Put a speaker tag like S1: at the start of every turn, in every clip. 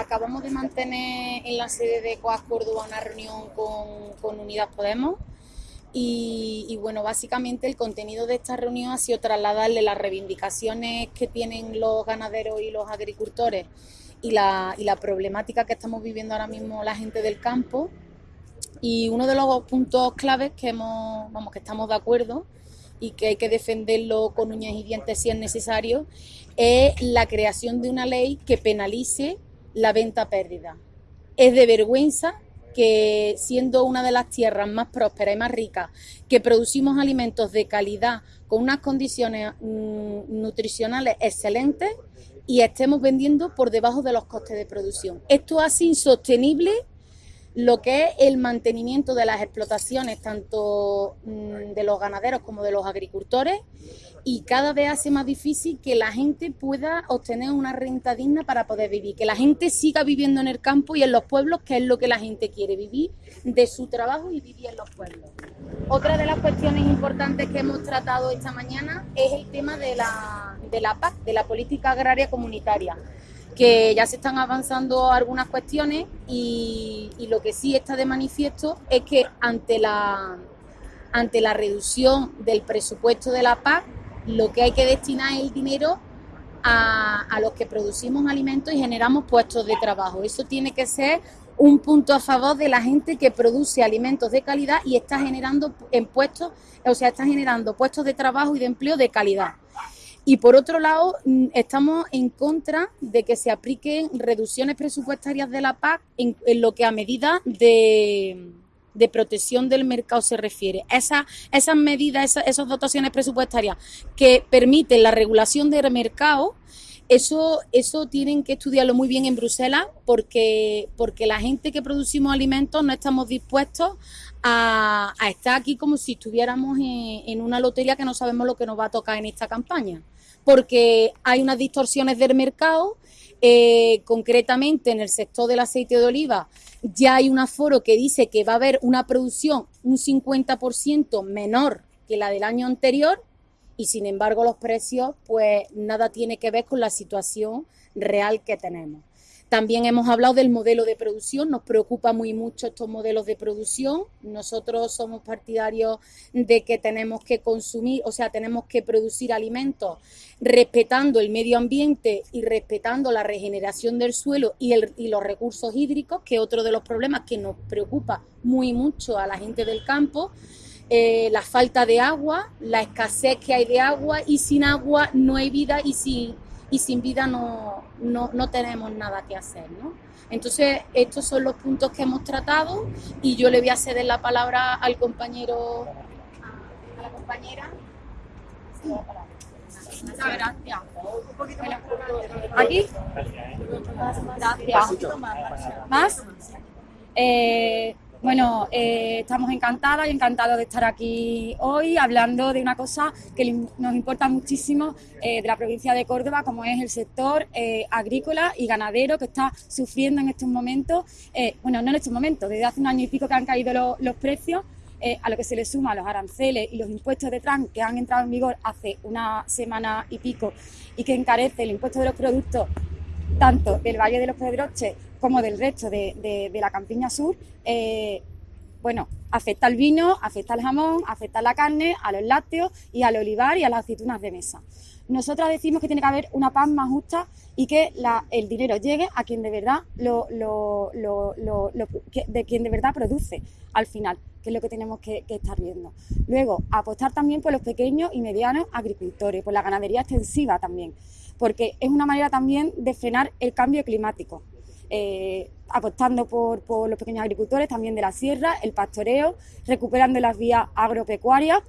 S1: acabamos de mantener en la sede de Coas Córdoba una reunión con, con Unidas Podemos y, bueno, básicamente el contenido de esta reunión ha sido trasladarle las reivindicaciones que tienen los ganaderos y los agricultores y la, y la problemática que estamos viviendo ahora mismo la gente del campo. Y uno de los puntos claves que, hemos, vamos, que estamos de acuerdo y que hay que defenderlo con uñas y dientes si es necesario, es la creación de una ley que penalice la venta pérdida. Es de vergüenza que siendo una de las tierras más prósperas y más ricas, que producimos alimentos de calidad con unas condiciones mm, nutricionales excelentes y estemos vendiendo por debajo de los costes de producción. Esto hace insostenible lo que es el mantenimiento de las explotaciones, tanto mm, de los ganaderos como de los agricultores, y cada vez hace más difícil que la gente pueda obtener una renta digna para poder vivir, que la gente siga viviendo en el campo y en los pueblos, que es lo que la gente quiere, vivir de su trabajo y vivir en los pueblos. Otra de las cuestiones importantes que hemos tratado esta mañana es el tema de la, de la PAC, de la Política Agraria Comunitaria que ya se están avanzando algunas cuestiones y, lo que sí está de manifiesto es que ante la, ante la reducción del presupuesto de la PAC, lo que hay que destinar es el dinero a, a, los que producimos alimentos y generamos puestos de trabajo. Eso tiene que ser un punto a favor de la gente que produce alimentos de calidad y está generando en puestos, o sea, está generando puestos de trabajo y de empleo de calidad. Y por otro lado, mm, estamos en contra de que se apliquen reducciones presupuestarias de la PAC en, lo que a medida de, protección del mercado se refiere. Esa, esas medidas, esas, dotaciones presupuestarias que permiten la regulación del mercado, eso, eso tienen que estudiarlo muy bien en Bruselas porque, porque la gente que producimos alimentos no estamos dispuestos a, estar aquí como si estuviéramos en, una lotería que no sabemos lo que nos va a tocar en esta campaña porque hay unas distorsiones del mercado, eh, concretamente en el sector del aceite de oliva ya hay un aforo que dice que va a haber una producción un 50% menor que la del año anterior y sin embargo los precios pues nada tiene que ver con la situación real que tenemos. También hemos hablado del modelo de producción, nos preocupa muy mucho estos modelos de producción. Nosotros somos partidarios de que tenemos que consumir, o sea, tenemos que producir alimentos respetando el medio ambiente y respetando la regeneración del suelo y, los recursos hídricos, que es otro de los problemas que nos preocupa muy mucho a la gente del campo. Eh, la falta de agua, la escasez que hay de agua y sin agua no hay vida y sin y sin vida no, no, tenemos nada que hacer. ¿no? Entonces, estos son los puntos que hemos tratado y yo le voy a ceder la palabra al compañero, a la compañera. Muchas gracias. ¿Aquí? Gracias. ¿Más? Eh, bueno, eh, estamos encantadas y encantados de estar aquí hoy hablando de una cosa que nos importa muchísimo eh, de la provincia de Córdoba, como es el sector eh, agrícola y ganadero que está sufriendo en estos momentos, bueno, no en estos momentos, desde hace un año y pico que han caído los precios, a lo que se le suma los aranceles y los impuestos de trans que han entrado en vigor hace una semana y pico y que encarece el impuesto de los productos tanto del Valle de los Pedroches como del resto de, la campiña sur, eh, bueno, afecta al vino, afecta al jamón, afecta a la carne, a los lácteos y al olivar y a las aceitunas de mesa. Nosotras decimos que tiene que haber una paz más justa y que el dinero llegue a quien de verdad lo, de quien de verdad produce al final, que es lo que tenemos que, que, estar viendo. Luego, apostar también por los pequeños y medianos agricultores, por la ganadería extensiva también, porque es una manera también de frenar el cambio climático. Eh, apostando por, los pequeños agricultores también de la sierra, el pastoreo, recuperando las vías agropecuarias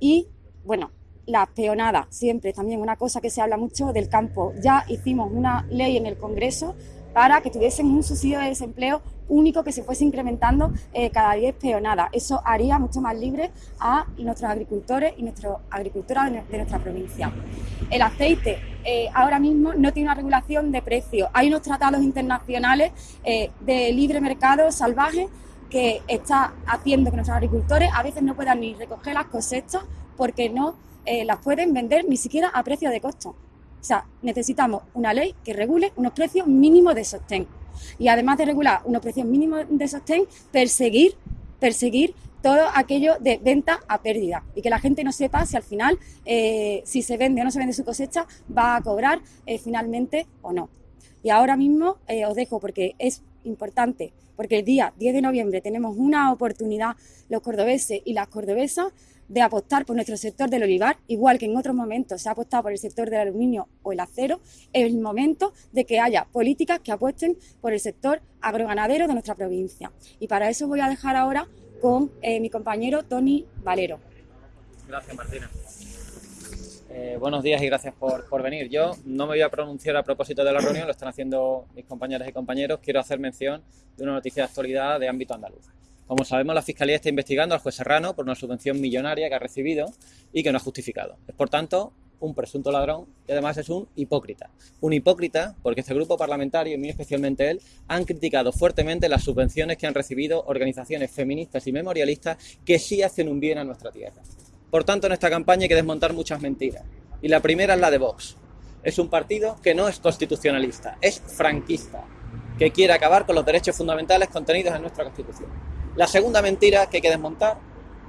S1: y, bueno, las peonadas, siempre también una cosa que se habla mucho del campo. Ya hicimos una ley en el Congreso para que tuviesen un subsidio de desempleo único que se fuese incrementando eh, cada 10 peonadas. Eso haría mucho más libre a nuestros agricultores y nuestras agricultoras de nuestra provincia. El aceite eh, ahora mismo no tiene una regulación de precios. Hay unos tratados internacionales eh, de libre mercado salvaje que está haciendo que nuestros agricultores a veces no puedan ni recoger las cosechas porque no las pueden vender ni siquiera a precio de costo. O sea, necesitamos una ley que regule unos precios mínimos de sostén.
S2: Y además de regular unos precios mínimos de sostén, perseguir, perseguir todo aquello de venta a pérdida y que la gente no sepa si al final, eh, si se vende o no se vende su cosecha, va a cobrar eh, finalmente o no. Y ahora mismo eh, os dejo porque es importante, porque el día 10 de noviembre tenemos una oportunidad los cordobeses y las cordobesas de apostar por nuestro sector del olivar, igual que en otros momentos se ha apostado por el sector del aluminio o el acero, es el momento de que haya políticas que apuesten por el sector agroganadero de nuestra provincia. Y para eso voy a dejar ahora con eh, mi compañero Tony Valero.
S3: Gracias, Martina. Eh, buenos días y gracias por, por, venir. Yo no me voy a pronunciar a propósito de la reunión, lo están haciendo mis compañeras y compañeros. Quiero hacer mención de una noticia de actualidad de ámbito andaluz. Como sabemos, la Fiscalía está investigando al juez Serrano por una subvención millonaria que ha recibido y que no ha justificado. Es, por tanto, un presunto ladrón y además es un hipócrita. Un hipócrita porque este grupo parlamentario, y muy especialmente él, han criticado fuertemente las subvenciones que han recibido organizaciones feministas y memorialistas que sí hacen un bien a nuestra tierra. Por tanto, en esta campaña hay que desmontar muchas mentiras. Y la primera es la de Vox. Es un partido que no es constitucionalista, es franquista, que quiere acabar con los derechos fundamentales contenidos en nuestra Constitución. La segunda mentira que hay que desmontar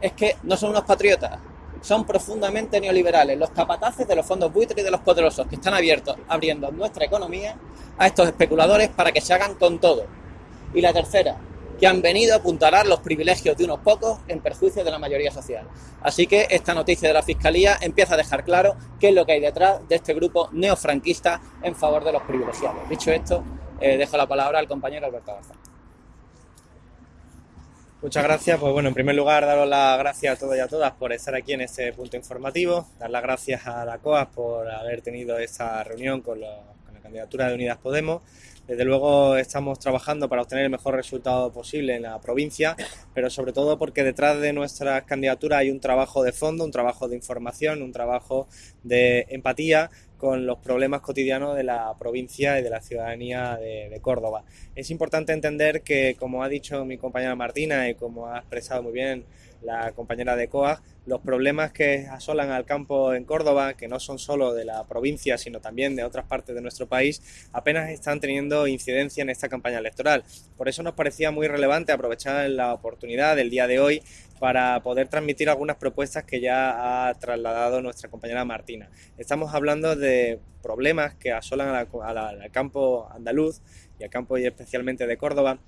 S3: es que no son unos patriotas, son profundamente neoliberales, los capataces de los fondos buitres y de los poderosos que están abiertos, abriendo nuestra economía a estos especuladores para que se hagan con todo. Y la tercera, que han venido a apuntalar los privilegios de unos pocos en perjuicio de la mayoría social. Así que esta noticia de la Fiscalía empieza a dejar claro qué es lo que hay detrás de este grupo neofranquista en favor de los privilegiados. Dicho esto, eh, dejo la palabra al compañero Alberto Garza.
S4: Muchas gracias. Pues bueno, en primer lugar, daros las gracias a todos y a todas por estar aquí en este punto informativo. Dar las gracias a la COAS por haber tenido esta reunión con, la candidatura de Unidas Podemos. Desde luego estamos trabajando para obtener el mejor resultado posible en la provincia, pero sobre todo porque detrás de nuestras candidaturas hay un trabajo de fondo, un trabajo de información, un trabajo de empatía con los problemas cotidianos de la provincia y de la ciudadanía de, Córdoba. Es importante entender que, como ha dicho mi compañera Martina y como ha expresado muy bien la compañera de COA, los problemas que asolan al campo en Córdoba, que no son solo de la provincia, sino también de otras partes de nuestro país, apenas están teniendo incidencia en esta campaña electoral. Por eso nos parecía muy relevante aprovechar la oportunidad del día de hoy para poder transmitir algunas propuestas que ya ha trasladado nuestra compañera Martina. Estamos hablando de problemas que asolan al campo andaluz y al campo y especialmente de Córdoba,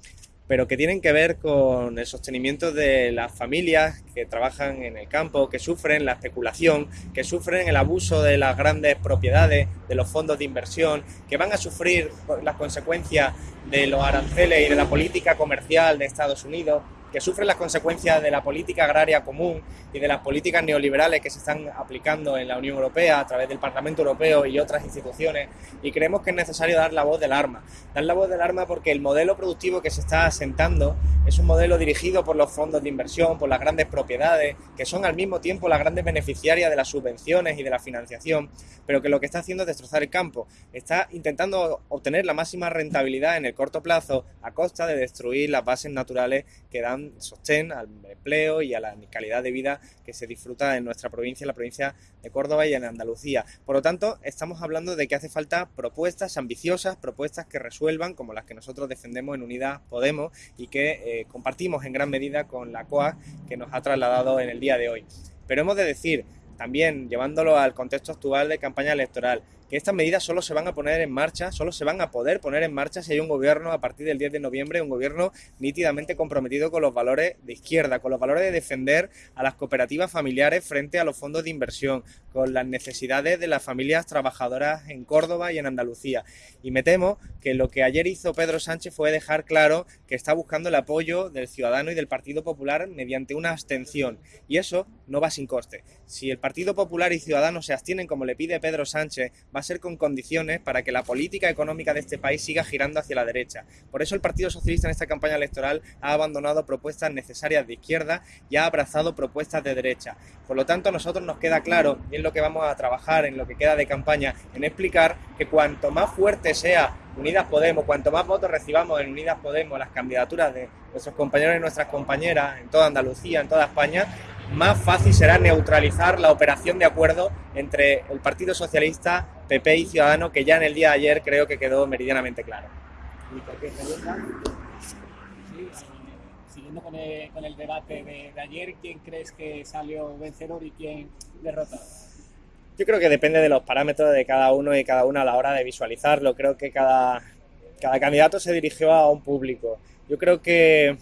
S4: pero que tienen que ver con el sostenimiento de las familias que trabajan en el campo, que sufren la especulación, que sufren el abuso de las grandes propiedades, de los fondos de inversión, que van a sufrir las consecuencias de los aranceles y de la política comercial de Estados Unidos, que sufren las consecuencias de la política agraria común y de las políticas neoliberales que se están aplicando en la Unión Europea a través del Parlamento Europeo y otras instituciones y creemos que es necesario dar la voz del arma. Dar la voz del arma porque el modelo productivo que se está asentando es un modelo dirigido por los fondos de inversión, por las grandes propiedades, que son al mismo tiempo las grandes beneficiarias de las subvenciones y de la financiación, pero que lo que está haciendo es destrozar el campo. Está intentando obtener la máxima rentabilidad en el corto plazo a costa de destruir las bases naturales que dan sostén al empleo y a la calidad de vida que se disfruta en nuestra provincia, en la provincia de Córdoba y en Andalucía. Por lo tanto, estamos hablando de que hace falta propuestas ambiciosas, propuestas que resuelvan, como las que nosotros defendemos en Unidas Podemos y que eh, compartimos en gran medida con la COA que nos ha trasladado en el día de hoy. Pero hemos de decir, también llevándolo al contexto actual de campaña electoral, que estas medidas solo se van a poner en marcha, solo se van a poder poner en marcha si hay un gobierno a partir del 10 de noviembre, un gobierno nítidamente comprometido con los valores de izquierda, con los valores de defender a las cooperativas familiares frente a los fondos de inversión, con las necesidades de las familias trabajadoras en Córdoba y en Andalucía. Y me temo que lo que ayer hizo Pedro Sánchez fue dejar claro que está buscando el apoyo del ciudadano y del Partido Popular mediante una abstención. Y eso no va sin coste. Si el Partido Popular y Ciudadanos se abstienen como le pide Pedro Sánchez, va a ser con condiciones para que la política económica de este país siga girando hacia la derecha. Por eso el Partido Socialista en esta campaña electoral ha abandonado propuestas necesarias de izquierda y ha abrazado propuestas de derecha. Por lo tanto, a nosotros nos queda claro, y es lo que vamos a trabajar en lo que queda de campaña, en explicar que cuanto más fuerte sea Unidas Podemos, cuanto más votos recibamos en Unidas Podemos, las candidaturas de nuestros compañeros y nuestras compañeras en toda Andalucía, en toda España, más fácil será neutralizar la operación de acuerdo entre el Partido Socialista, PP y Ciudadano, que ya en el día de ayer creo que quedó meridianamente claro.
S5: Sí, siguiendo con el, con el debate de, de ayer, ¿quién crees que salió vencedor y quién derrotado?
S4: Yo creo que depende de los parámetros de cada uno y cada una a la hora de visualizarlo. Creo que cada, cada candidato se dirigió a un público. Yo creo que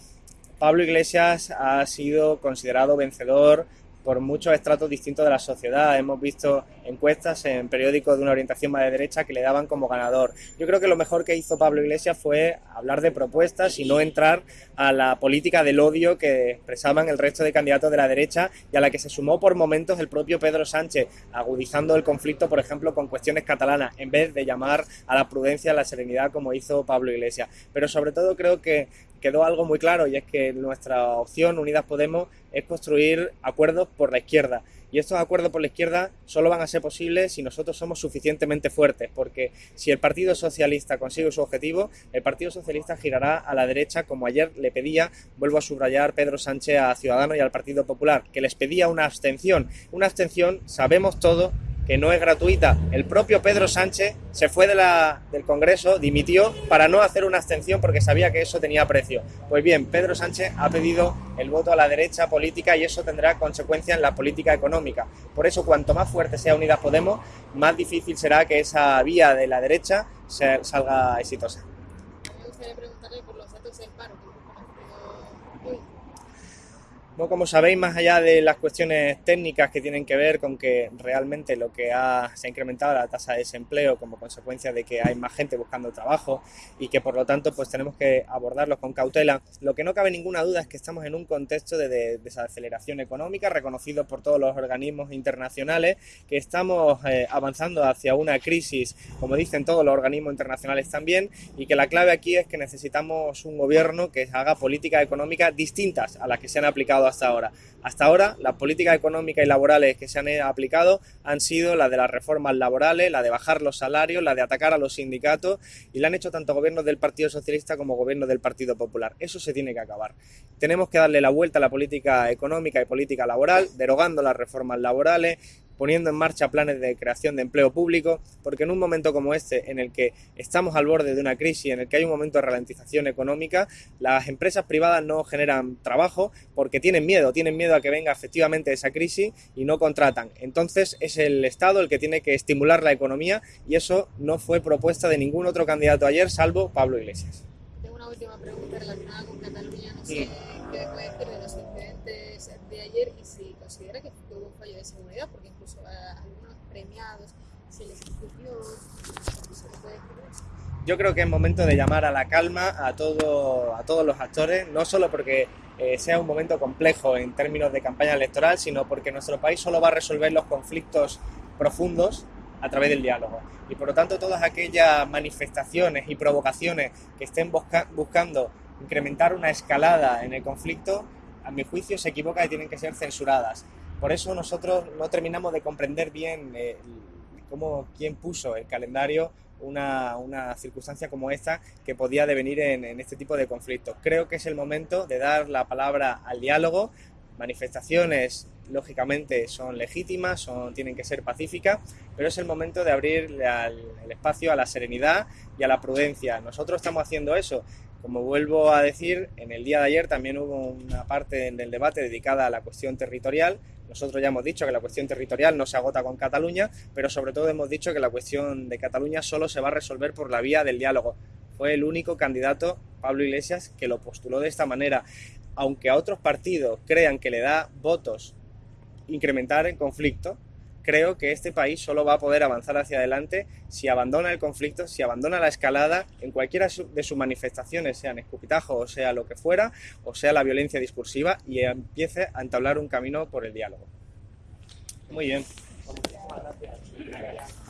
S4: Pablo Iglesias ha sido considerado vencedor por muchos estratos distintos de la sociedad. Hemos visto encuestas en periódicos de una orientación más de derecha que le daban como ganador. Yo creo que lo mejor que hizo Pablo Iglesias fue hablar de propuestas y no entrar a la política del odio que expresaban el resto de candidatos de la derecha y a la que se sumó por momentos el propio Pedro Sánchez, agudizando el conflicto, por ejemplo, con cuestiones catalanas, en vez de llamar a la prudencia, a la serenidad como hizo Pablo Iglesias. Pero sobre todo creo que quedó algo muy claro y es que nuestra opción, Unidas Podemos, es construir acuerdos por la izquierda. Y estos acuerdos por la izquierda solo van a ser posibles si nosotros somos suficientemente fuertes, porque si el Partido Socialista consigue su objetivo, el Partido Socialista girará a la derecha, como ayer le pedía, vuelvo a subrayar Pedro Sánchez a Ciudadanos y al Partido Popular, que les pedía una abstención. Una abstención, sabemos todo, que no es gratuita. El propio Pedro Sánchez se fue del Congreso, dimitió para no hacer una abstención porque sabía que eso tenía precio. Pues bien, Pedro Sánchez ha pedido el voto a la derecha política y eso tendrá consecuencias en la política económica. Por eso, cuanto más fuerte sea Unidas Podemos, más difícil será que esa vía de la derecha salga exitosa.
S6: Me gustaría preguntarle por los datos del paro que hemos conocido hoy.
S4: No, como sabéis, más allá de las cuestiones técnicas que tienen que ver con que realmente lo que ha, se ha incrementado la tasa de desempleo como consecuencia de que hay más gente buscando trabajo y que por lo tanto pues tenemos que abordarlos con cautela, lo que no cabe ninguna duda es que estamos en un contexto de, de desaceleración económica reconocido por todos los organismos internacionales, que estamos eh, avanzando hacia una crisis, como dicen todos los organismos internacionales también, y que la clave aquí es que necesitamos un gobierno que haga políticas económicas distintas a las que se han aplicado hasta ahora. Hasta ahora, las políticas económicas y laborales que se han aplicado han sido la de las reformas laborales, la de bajar los salarios, la de atacar a los sindicatos y la han hecho tanto gobiernos del Partido Socialista como gobiernos del Partido Popular. Eso se tiene que acabar. Tenemos que darle la vuelta a la política económica y política laboral, derogando las reformas laborales, poniendo en marcha planes de creación de empleo público, porque en un momento como este, en el que estamos al borde de una crisis, en el que hay un momento de ralentización económica, las empresas privadas no generan trabajo porque tienen miedo, tienen miedo a que venga efectivamente esa crisis y no contratan. Entonces es el Estado el que tiene que estimular la economía y eso no fue propuesta de ningún otro candidato ayer, salvo Pablo Iglesias.
S6: Última pregunta relacionada con Cataluña. No sé qué puede decir de los incidentes de ayer y si considera que hubo un fallo de seguridad, porque incluso a algunos premiados se les escupió. Qué puede decir de eso.
S4: Yo creo que es momento de llamar a la calma a, todo, a todos los actores, no solo porque eh, sea un momento complejo en términos de campaña electoral, sino porque nuestro país solo va a resolver los conflictos profundos a través del diálogo. Y por lo tanto, todas aquellas manifestaciones y provocaciones que estén busca buscando incrementar una escalada en el conflicto, a mi juicio se equivoca y tienen que ser censuradas. Por eso nosotros no terminamos de comprender bien eh, cómo, quién puso el calendario una, una, circunstancia como esta que podía devenir en, en, este tipo de conflictos. Creo que es el momento de dar la palabra al diálogo. Manifestaciones, lógicamente, son legítimas, son, tienen que ser pacíficas, pero es el momento de abrir el espacio a la serenidad y a la prudencia. Nosotros estamos haciendo eso. Como vuelvo a decir, en el día de ayer también hubo una parte del debate dedicada a la cuestión territorial. Nosotros ya hemos dicho que la cuestión territorial no se agota con Cataluña, pero sobre todo hemos dicho que la cuestión de Cataluña solo se va a resolver por la vía del diálogo. Fue el único candidato, Pablo Iglesias, que lo postuló de esta manera. Aunque a otros partidos crean que le da votos incrementar el conflicto, creo que este país solo va a poder avanzar hacia adelante si abandona el conflicto, si abandona la escalada en cualquiera de sus manifestaciones, sean escupitajos o sea lo que fuera, o sea la violencia discursiva, y empiece a entablar un camino por el diálogo. Muy bien.
S5: Gracias.